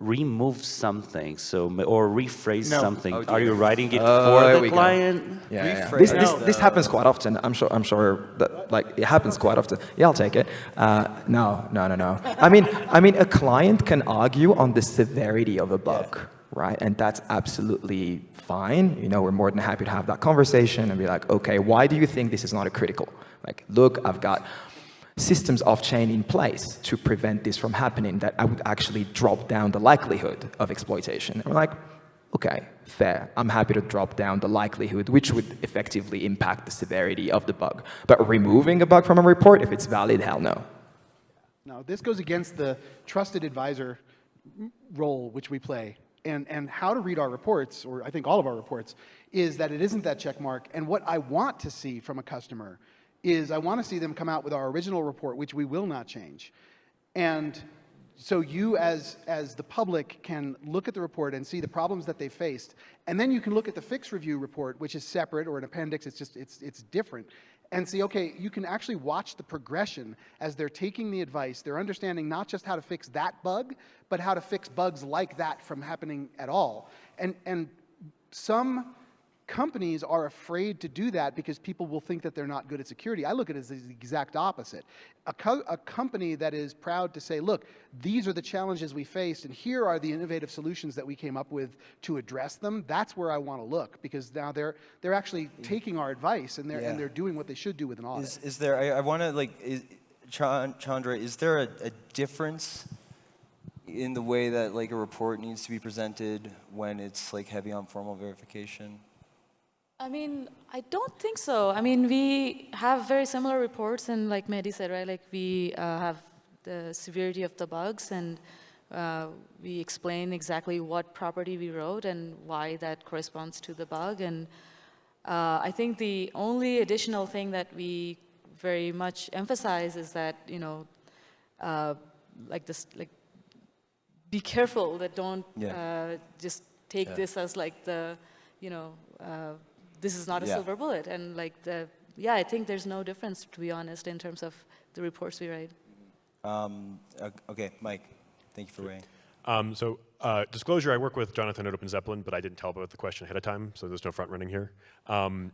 remove something, so or rephrase No. something, Oh, are you writing it Oh, for there the client? Yeah, yeah. This, this, this happens quite often. I'm sure. I'm sure that like it happens quite often. Yeah, I'll take it. Uh, no, no, no, no. I mean, I mean, a client can argue on the severity of a bug, right? And that's absolutely fine. You know, we're more than happy to have that conversation and be like, okay, why do you think this is not a critical? Like, look, I've got systems off-chain in place to prevent this from happening that I would actually drop down the likelihood of exploitation. And we're like, okay, fair. I'm happy to drop down the likelihood, which would effectively impact the severity of the bug. But removing a bug from a report, if it's valid, hell no. No, this goes against the trusted advisor role which we play. And, and how to read our reports, or I think all of our reports, is that it isn't that check mark. And what I want to see from a customer is I want to see them come out with our original report, which we will not change. And so you as, as the public can look at the report and see the problems that they faced. And then you can look at the fix review report, which is separate or an appendix, it's just, it's, it's different. And see, okay, you can actually watch the progression as they're taking the advice. They're understanding not just how to fix that bug, but how to fix bugs like that from happening at all. And, and some companies are afraid to do that because people will think that they're not good at security. I look at it as the exact opposite. A, co a, company that is proud to say, look, these are the challenges we faced and here are the innovative solutions that we came up with to address them, that's where I want to look because now they're, they're actually mm. taking our advice and they're, yeah. and they're doing what they should do with an audit. Is, is there, I, I want to like, is, Chandra, is there a, a difference in the way that like a report needs to be presented when it's like heavy on formal verification? I mean, I don't think so. I mean, we have very similar reports, and like Mehdi said, right, like we uh, have the severity of the bugs, and uh, we explain exactly what property we wrote and why that corresponds to the bug. And uh, I think the only additional thing that we very much emphasize is that, you know, uh, like this, like, be careful that don't yeah. Uh, just take yeah. this as like the, you know, uh, this is not a yeah. silver bullet. And like the, yeah, I think there's no difference, to be honest, in terms of the reports we write. Um, okay, Mike, thank you for weighing. Um, so uh, disclosure, I work with Jonathan at OpenZeppelin, but I didn't tell about the question ahead of time, so there's no front running here. Um,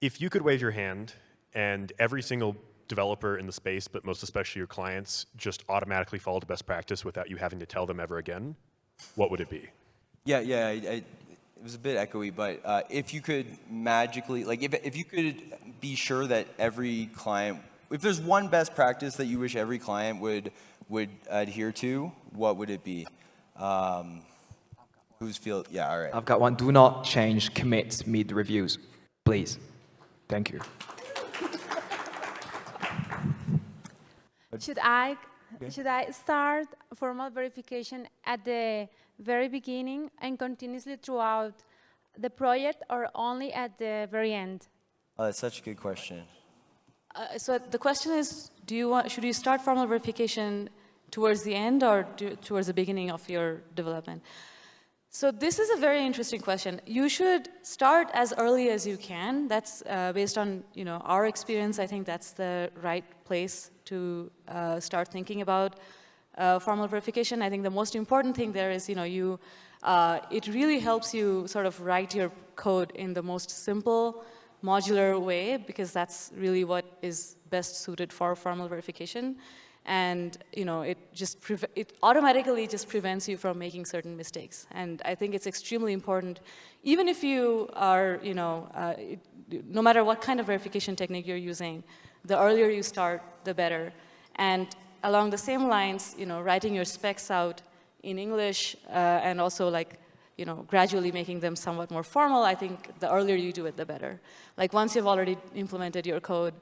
if you could wave your hand and every single developer in the space, but most especially your clients, just automatically follow the best practice without you having to tell them ever again, what would it be? Yeah, yeah, I, it was a bit echoey, but uh, if you could magically, like if, if you could be sure that every client, if there's one best practice that you wish every client would, would adhere to, what would it be? Um, who's feel, yeah, all right. I've got one. Do not change commits mid-reviews, please. Thank you. Should I, should I start formal verification at the very beginning and continuously throughout the project or only at the very end? Oh, that's such a good question. Uh, so the question is, do you want, should you start formal verification towards the end or do, towards the beginning of your development? So this is a very interesting question. You should start as early as you can. That's uh, based on you know our experience. I think that's the right place to uh, start thinking about uh, formal verification. I think the most important thing there is, you know, you, uh, it really helps you sort of write your code in the most simple, modular way, because that's really what is best suited for formal verification. And, you know, it just, it automatically just prevents you from making certain mistakes. And I think it's extremely important, even if you are, you know, uh, it, no matter what kind of verification technique you're using, the earlier you start, the better. And along the same lines, you know, writing your specs out in English uh, and also like, you know, gradually making them somewhat more formal, I think the earlier you do it, the better. Like once you've already implemented your code,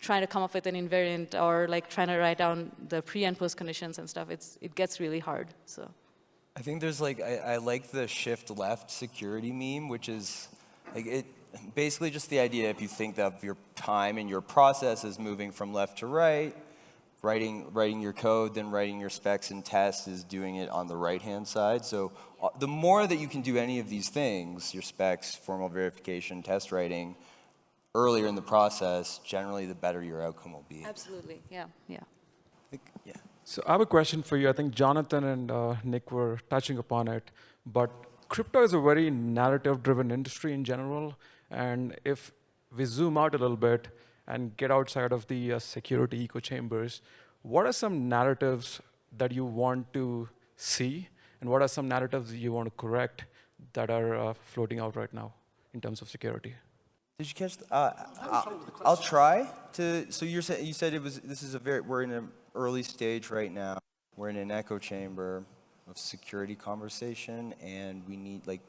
trying to come up with an invariant or like trying to write down the pre and post conditions and stuff, it's, it gets really hard, so. I think there's like, I, I like the shift left security meme, which is like it, basically just the idea if you think of your time and your process is moving from left to right, writing, writing your code, then writing your specs and tests is doing it on the right-hand side. So uh, the more that you can do any of these things, your specs, formal verification, test writing, earlier in the process, generally the better your outcome will be. Absolutely, yeah, yeah. Think, yeah. So I have a question for you. I think Jonathan and uh, Nick were touching upon it, but crypto is a very narrative-driven industry in general, and if we zoom out a little bit, and get outside of the uh, security echo chambers, what are some narratives that you want to see, and what are some narratives you want to correct that are uh, floating out right now in terms of security? Did you catch? The, uh, I'll, try to. So you're you said it was. This is a very. We're in an early stage right now. We're in an echo chamber of security conversation, and we need like.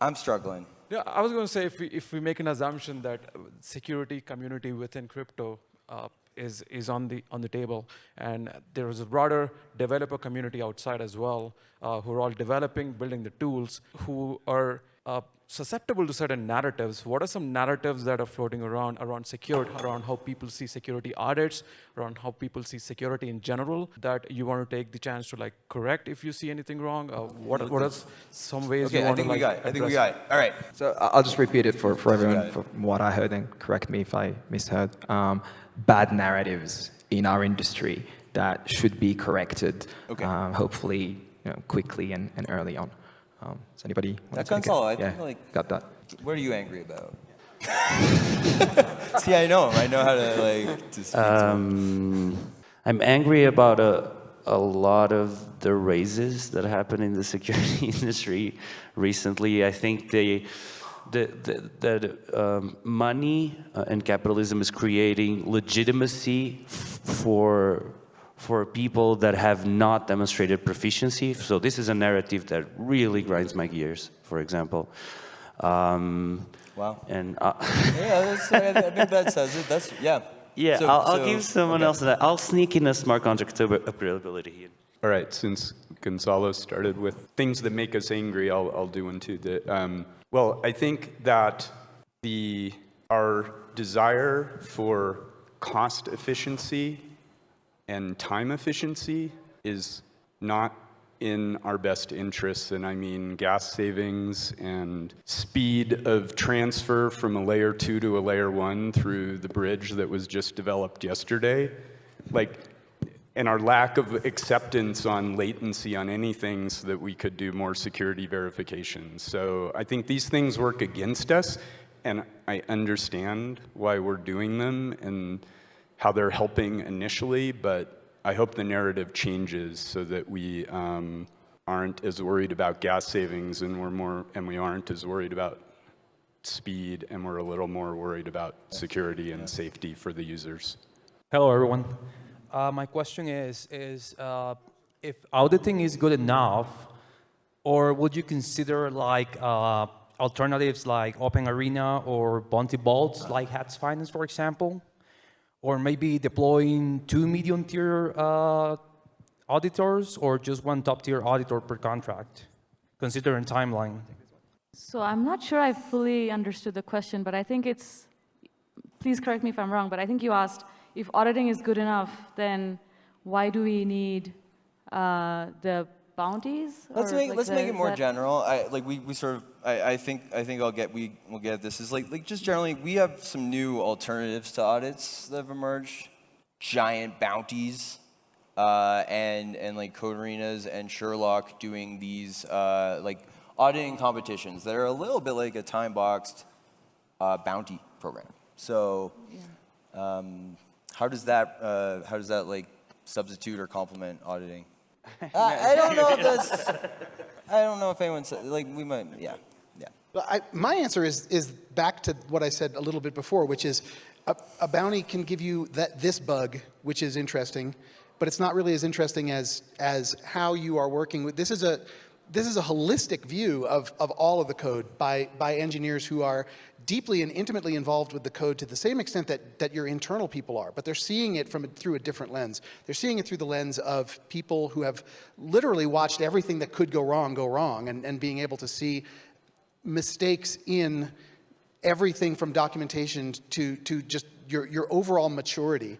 I'm struggling. Yeah, I was going to say if we, if we make an assumption that uh, security community within crypto uh, is, is on, the, on the table, and there is a broader developer community outside as well, uh, who are all developing, building the tools, who are uh, susceptible to certain narratives. What are some narratives that are floating around around security, around how people see security audits, around how people see security in general that you want to take the chance to like correct if you see anything wrong? Uh, what, what are some ways Okay, you I think to we like got it. I think we got it. All right. So I- I'll just repeat it for, for everyone, from what I heard, and correct me if I misheard. Um, bad narratives in our industry that should be corrected, Okay. um, hopefully you know, quickly and, and early on. Um, does anybody want That to take it? I yeah, think, like- got that. What are you angry about? See, I know him. I know how to like to speak to him. Um, I'm angry about a, a lot of the raises that happened in the security industry recently. I think they, the, the, that um, money uh, and capitalism is creating legitimacy f- for for people that have not demonstrated proficiency. So this is a narrative that really grinds my gears. For example. Um, Wow. And uh, Yeah, that's, I, I think that says it. That's yeah. yeah, So- I'll, I'll so- give someone okay. else that. I'll sneak in a smart contract to availability here. All right, since Gonçalo started with things that make us angry, I'll, I'll do one too. That, um, well, I think that the, our desire for cost efficiency and time efficiency is not in our best interests, and I mean gas savings and speed of transfer from a layer two to a layer one through the bridge that was just developed yesterday. Like, and our lack of acceptance on latency on anything so that we could do more security verifications. So I think these things work against us, and I understand why we're doing them and how they're helping initially, but I hope the narrative changes so that we um, aren't as worried about gas savings and we're more, and we aren't as worried about speed and we're a little more worried about security and safety for the users. Hello, everyone. Uh, my question is, is uh, if auditing is good enough, or would you consider like uh, alternatives like Open Arena or Bounty Bolts, like Hats Finance, for example? Or maybe deploying two medium tier uh, auditors or just one top tier auditor per contract, considering timeline? So I'm not sure I fully understood the question, but I think it's, please correct me if I'm wrong, but I think you asked if auditing is good enough, then why do we need uh, the bounties? Let's make like, let's the- make it is more general. I like we, we sort of I, I think I think I'll get we will get this is like like just generally we have some new alternatives to audits that have emerged, giant bounties, uh, and and like Code4renas and Sherlock doing these uh, like auditing competitions that are a little bit like a time boxed uh, bounty program. So. Um, how does that uh, how does that like substitute or complement auditing? I, I don't know if that's. I don't know if anyone said like we might. Yeah, yeah. Well, I, my answer is, is back to what I said a little bit before, which is a, a bounty can give you that, this bug, which is interesting, but it's not really as interesting as, as how you are working with. This is a, this is a holistic view of, of all of the code by, by engineers who are deeply and intimately involved with the code to the same extent that, that your internal people are, but they're seeing it from through a different lens. They're seeing it through the lens of people who have literally watched everything that could go wrong go wrong and, and being able to see mistakes in everything from documentation to, to just your, your overall maturity.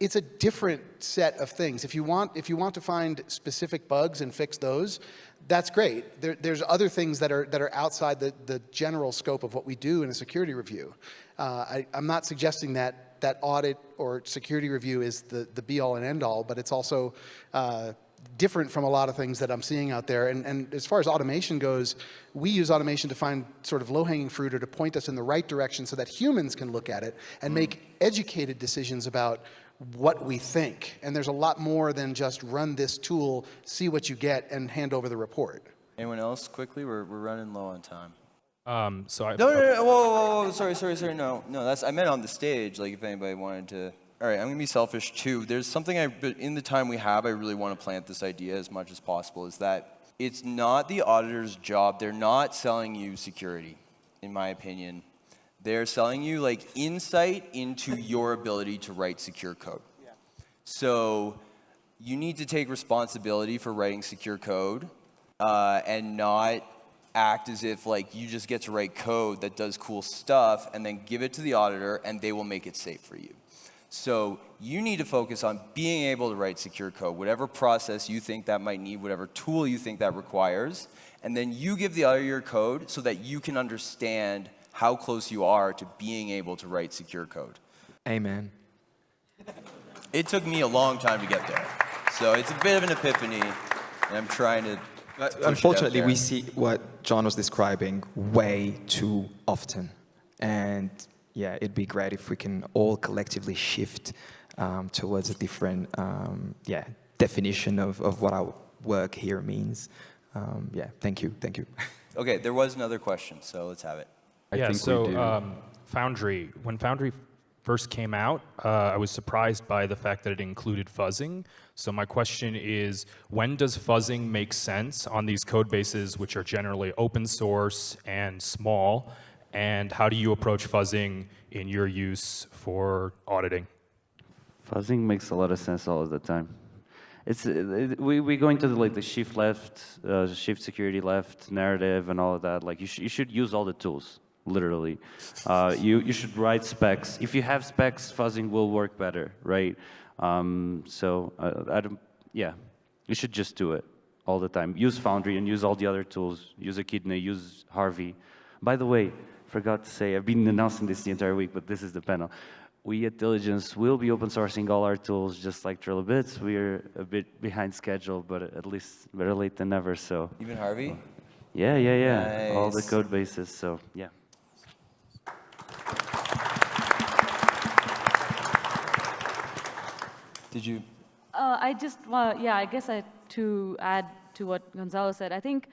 It's a different set of things. If you want, if you want to find specific bugs and fix those, that's great. There, there's other things that are, that are outside the, the general scope of what we do in a security review. Uh, I, I'm not suggesting that that audit or security review is the, the be all and end all, but it's also uh, different from a lot of things that I'm seeing out there. And, and as far as automation goes, we use automation to find sort of low-hanging fruit or to point us in the right direction so that humans can look at it and make educated decisions about what we think. And there's a lot more than just run this tool, see what you get, and hand over the report. Anyone else quickly? We're we're running low on time. Um, so I, No, no, no, whoa, whoa, whoa, sorry, sorry, sorry, no, no, that's, I meant on the stage, like if anybody wanted to, all right, I'm gonna be selfish too. There's something I, but in the time we have, I really want to plant this idea as much as possible, is that it's not the auditor's job, they're not selling you security, in my opinion. They're selling you like insight into your ability to write secure code. So you need to take responsibility for writing secure code uh, and not act as if like you just get to write code that does cool stuff and then give it to the auditor and they will make it safe for you. So you need to focus on being able to write secure code, whatever process you think that might need, whatever tool you think that requires, and then you give the other your code so that you can understand how close you are to being able to write secure code. Amen. It took me a long time to get there. So it's a bit of an epiphany, and I'm trying to. to push it out Unfortunately, we see what John was describing way too often. And yeah, it'd be great if we can all collectively shift um, towards a different um, yeah, definition of, of what our work here means. Um, yeah, thank you, thank you. Okay, there was another question, so let's have it. yeah, so um, Foundry, when Foundry first came out, uh, I was surprised by the fact that it included fuzzing. So my question is, when does fuzzing make sense on these code bases which are generally open source and small? And how do you approach fuzzing in your use for auditing? Fuzzing makes a lot of sense all of the time. It's it, we we go into the, like the shift left, uh, shift security left narrative and all of that. Like you sh you should use all the tools, literally. Uh, you you should write specs. If you have specs, fuzzing will work better, right? Um, so uh, I don't. Yeah, you should just do it all the time. Use Foundry and use all the other tools. Use Echidna, use Harvey. By the way, forgot to say, I've been announcing this the entire week, but this is the panel. We at Diligence will be open sourcing all our tools just like Trail of Bits. We're a bit behind schedule, but at least better late than never, so. Even Harvey? Yeah, yeah, yeah. All the code bases, so yeah. Did you? Uh, I just, well, yeah, I guess I, to add to what Gonçalo said, I think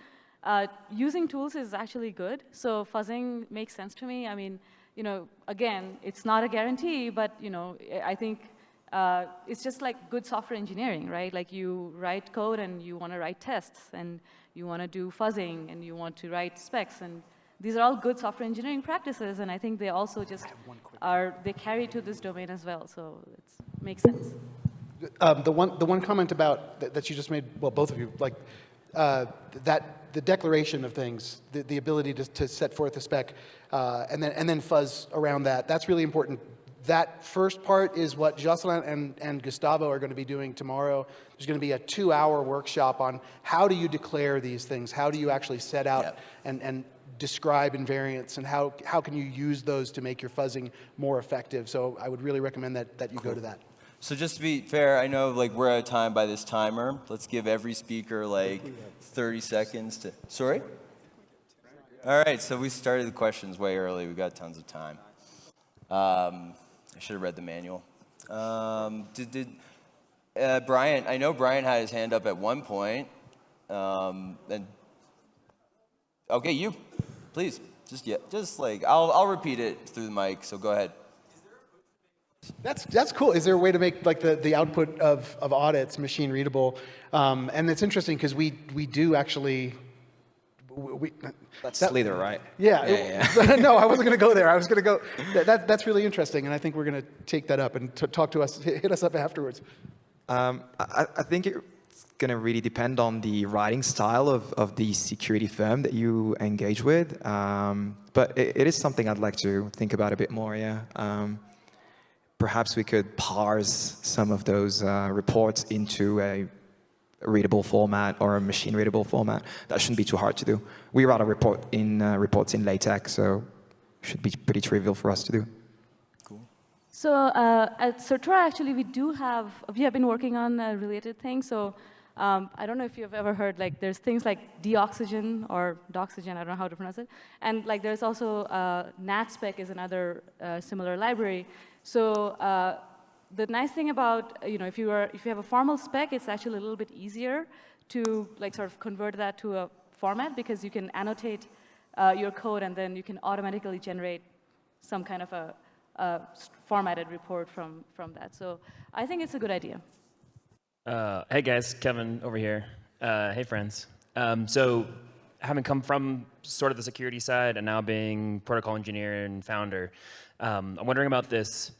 uh, using tools is actually good. So fuzzing makes sense to me. I mean, you know, again, it's not a guarantee, but you know, I I think uh, it's just like good software engineering, right? Like you write code and you want to write tests and you want to do fuzzing and you want to write specs and these are all good software engineering practices and I think they also just are, they carry to this domain as well. So it makes sense. Um, the one, the one comment about that, that you just made, well, both of you, like uh, that the declaration of things, the, the ability to, to set forth a spec, uh, and then and then fuzz around that. That's really important. That first part is what Josselin and, and Gustavo are going to be doing tomorrow. There's going to be a two-hour workshop on how do you declare these things? How do you actually set out and, and describe invariants, and how, how can you use those to make your fuzzing more effective? So I would really recommend that, that you go to that. So just to be fair, I know like we're out of time by this timer. Let's give every speaker like 30 seconds to. Sorry. All right, so we started the questions way early. We got tons of time. Um, I should have read the manual. Um, did did uh, Brian? I know Brian had his hand up at one point. Um, and okay, you, please, just yeah, just like I'll I'll repeat it through the mic. So go ahead. That's, that's cool. Is there a way to make like the, the output of, of audits machine readable? Um, and it's interesting because we, we do actually. We, That's that- Slither, right? Yeah. Yeah, it- no, I wasn't going to go there. I was going to go. That, that, that's really interesting, and I think we're going to take that up and t- talk to us, hit hit us up afterwards. Um, I, I think it's going to really depend on the writing style of, of the security firm that you engage with. Um, but it, it is something I'd like to think about a bit more, yeah. Um, perhaps we could parse some of those uh, reports into a readable format or a machine readable format. That shouldn't be too hard to do. We write a report in uh, reports in LaTeX, so it should be pretty trivial for us to do. Cool. So uh, at Certora, actually, we do have, we have been working on a related things. So um, I don't know if you've ever heard, like, there's things like deoxygen or doxygen, I don't know how to pronounce it. And like, there's also uh, NatSpec is another uh, similar library. So uh, the nice thing about, uh, you know, if you, are, if you have a formal spec, it's actually a little bit easier to like sort of convert that to a format because you can annotate uh, your code, and then you can automatically generate some kind of a, a formatted report from, from that. So I think it's a good idea. Uh, hey guys, Kevin over here. Uh, hey friends. Um, so having come from sort of the security side and now being protocol engineer and founder, um, I'm wondering about this,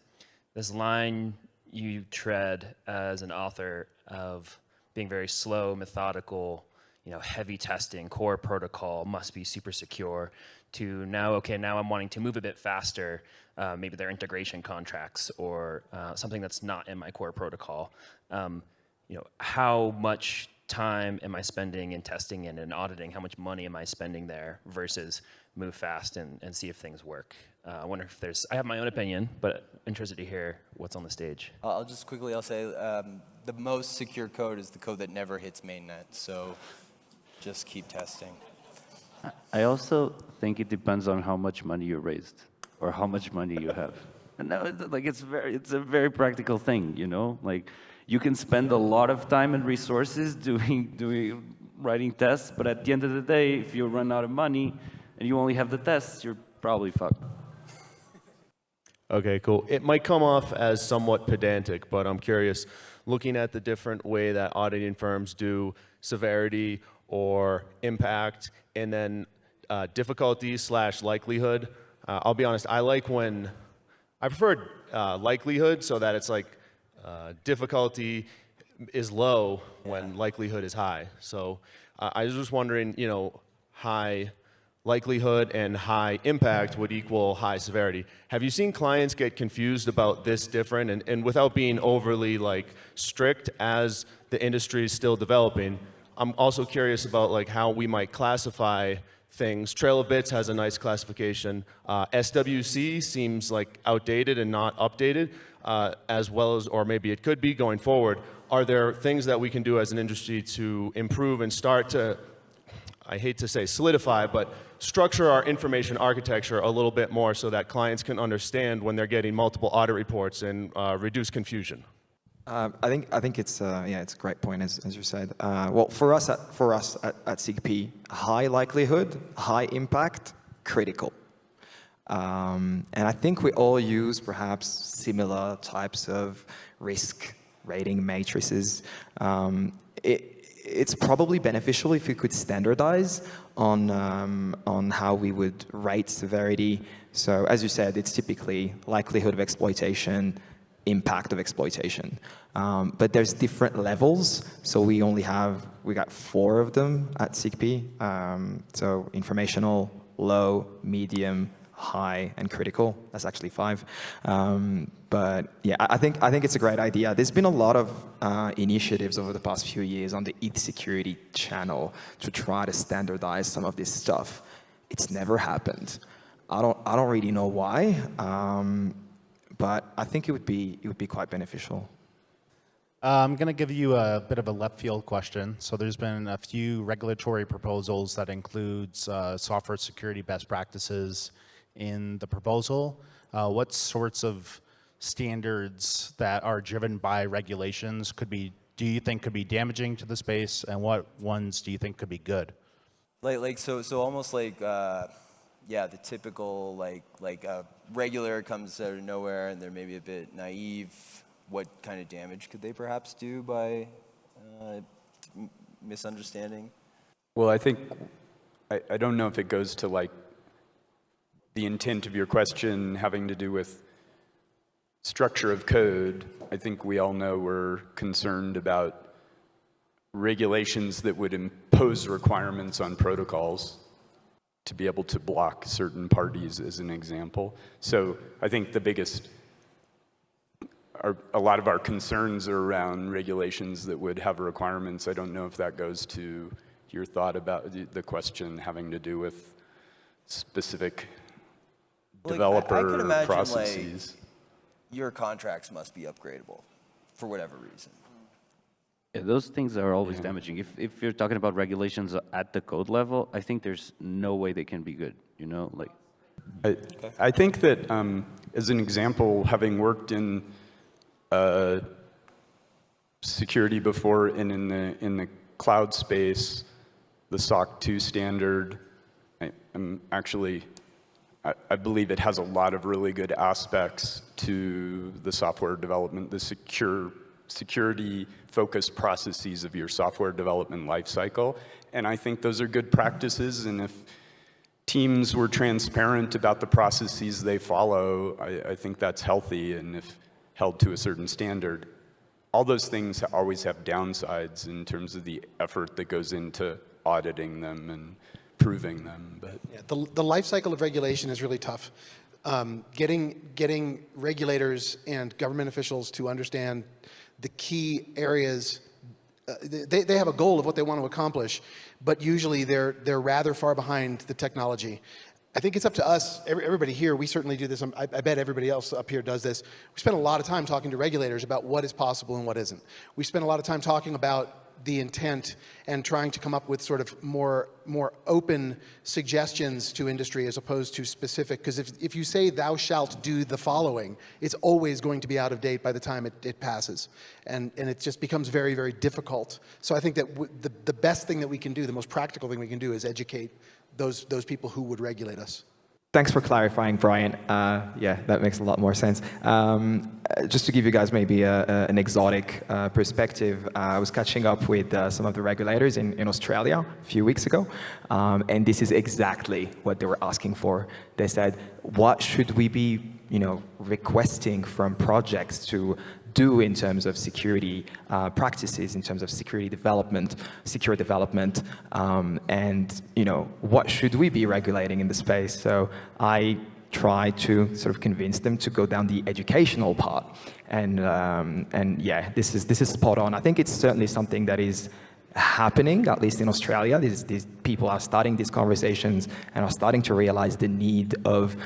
this line you tread as an author of being very slow, methodical, you know, heavy testing, core protocol, must be super secure, to now, okay, now I'm wanting to move a bit faster, uh, maybe are integration contracts or uh, something that's not in my core protocol. Um, you know, how much time am I spending in testing and in auditing? How much money am I spending there versus move fast and, and see if things work? Uh, I wonder if there's, I have my own opinion, but interested to hear what's on the stage. I'll just quickly, I'll say um, the most secure code is the code that never hits mainnet. So just keep testing. I also think it depends on how much money you raised or how much money you have. And now, it's like it's very, it's a very practical thing, you know. Like you can spend a lot of time and resources doing, doing, writing tests, but at the end of the day, if you run out of money and you only have the tests, you're probably fucked. Okay, cool. It might come off as somewhat pedantic, but I'm curious, looking at the different way that auditing firms do severity or impact, and then uh, difficulty slash likelihood. Uh, I'll be honest, I like when, I prefer uh, likelihood so that it's like uh, difficulty is low when likelihood is high. So uh, I was just wondering, you know, high likelihood and high impact would equal high severity. Have you seen clients get confused about this different and, and without being overly like strict as the industry is still developing, I'm also curious about like how we might classify things. Trail of Bits has a nice classification. Uh, SWC seems like outdated and not updated, uh, as well as, or maybe it could be going forward. Are there things that we can do as an industry to improve and start to, I hate to say solidify, but structure our information architecture a little bit more so that clients can understand when they're getting multiple audit reports and uh, reduce confusion? Uh, I think I think it's uh, yeah it's a great point as, as you said. Uh, well, for us at, for us at, at SIGP, high likelihood, high impact, critical. Um, and I think we all use perhaps similar types of risk rating matrices. Um, it, it's probably beneficial if we could standardize on um, on how we would rate severity. So as you said, it's typically likelihood of exploitation, impact of exploitation. Um, but there's different levels, so we only have, we got four of them at SIGP. Um, so informational, low, medium, high, and critical. That's actually five. Um, but yeah, I think, I think it's a great idea. There's been a lot of uh, initiatives over the past few years on the ETH security channel to try to standardize some of this stuff. It's never happened. I don't, I don't really know why. Um, but I think it would be it would be quite beneficial. Uh, I'm going to give you a bit of a left field question. So there's been a few regulatory proposals that includes uh, software security best practices in the proposal. Uh, what sorts of standards that are driven by regulations could be do you think could be damaging to the space and what ones do you think could be good? Like like so so almost like uh, yeah, the typical like like a regular comes out of nowhere and they're maybe a bit naive. What kind of damage could they perhaps do by uh, misunderstanding? Well, I think I, I don't know if it goes to like the intent of your question having to do with structure of code. I think we all know we're concerned about regulations that would impose requirements on protocols to be able to block certain parties as an example. So I think the biggest, our, a lot of our concerns are around regulations that would have requirements. I don't know if that goes to your thought about the, the question having to do with specific Like, developer I, I imagine processes. like your contracts must be upgradable for whatever reason. Yeah, those things are always damaging. If, if you're talking about regulations at the code level, I think there's no way they can be good, you know, like. I, I think that um, as an example, having worked in uh, security before and in the, in the cloud space, the SOC 2 standard I, am actually, I, believe it has a lot of really good aspects to the software development, the secure security-focused processes of your software development lifecycle. And I think those are good practices. And if teams were transparent about the processes they follow, I, I think that's healthy. And if held to a certain standard, all those things always have downsides in terms of the effort that goes into auditing them and proving them. But yeah, the, the life cycle of regulation is really tough. Um, getting, getting regulators and government officials to understand the key areas uh, they, they have a goal of what they want to accomplish, but usually they're, they're rather far behind the technology. I think it's up to us, everybody here, we certainly do this, I, I, bet everybody else up here does this. We spend a lot of time talking to regulators about what is possible and what isn't. We spend a lot of time talking about the intent and trying to come up with sort of more, more open suggestions to industry as opposed to specific, because if, if you say thou shalt do the following, it's always going to be out of date by the time it, it passes. And, and it just becomes very, very difficult. So I think that the, the best thing that we can do, the most practical thing we can do is educate those, those people who would regulate us. Thanks for clarifying, Brian. Uh, yeah, that makes a lot more sense. Um, just to give you guys maybe a, a, an exotic uh, perspective, uh, I was catching up with uh, some of the regulators in, in Australia a few weeks ago, um, and this is exactly what they were asking for. They said, what should we be you know, requesting from projects to do in terms of security uh, practices, in terms of security development, secure development, um, and you know what should we be regulating in the space. So I try to sort of convince them to go down the educational part, and um, and yeah, this is this is spot on. I think it's certainly something that is happening, at least in Australia. These, these people are starting these conversations and are starting to realize the need of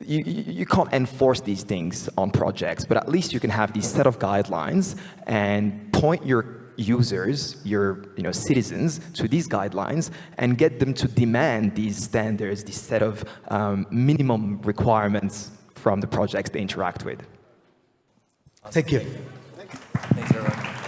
you, you can't enforce these things on projects, but at least you can have these set of guidelines and point your users, your you know, citizens, to these guidelines and get them to demand these standards, this set of um, minimum requirements from the projects they interact with. Thank you. Thanks, everyone.